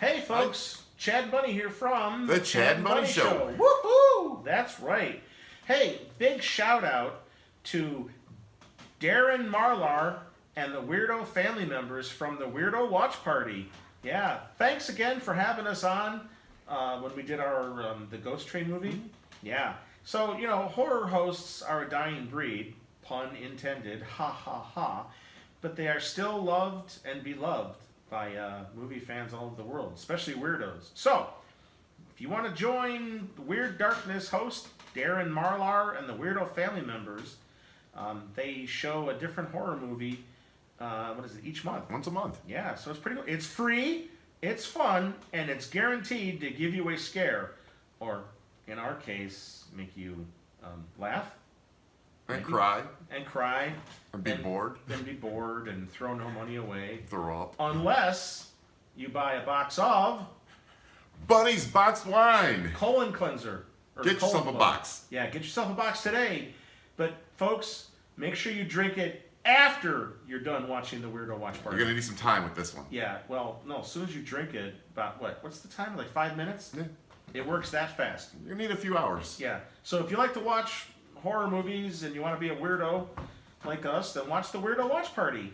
Hey, folks, Chad Bunny here from The Chad Bunny Show. Woohoo! That's right. Hey, big shout out to Darren Marlar and the Weirdo family members from the Weirdo Watch Party. Yeah, thanks again for having us on uh, when we did our um, the Ghost Train movie. Yeah. So you know, horror hosts are a dying breed, pun intended. Ha ha ha. But they are still loved and beloved by uh, movie fans all over the world, especially weirdos. So, if you want to join Weird Darkness host Darren Marlar and the Weirdo family members, um, they show a different horror movie. Uh, what is it? Each month. Once a month. Yeah, so it's pretty. cool. It's free. It's fun, and it's guaranteed to give you a scare, or in our case, make you um, laugh. Cry. and cry And be And- bored. and be bored and throw no money away, Throw up. unless you buy a box of Bunny's box wine. colon cleanser. Get yourself a box. Yeah, get yourself a box today. But folks, make sure you drink it after you're done watching the Weirdo Watch Party. You're gonna need some time with this one. Yeah, well, no, as soon as you drink it, about what? What's the time? Like five minutes? Yeah. It works that fast. You're gonna need a few hours. Yeah. So if you like to watch horror movies and you want to be a weirdo like us, then watch the Weirdo Watch Party.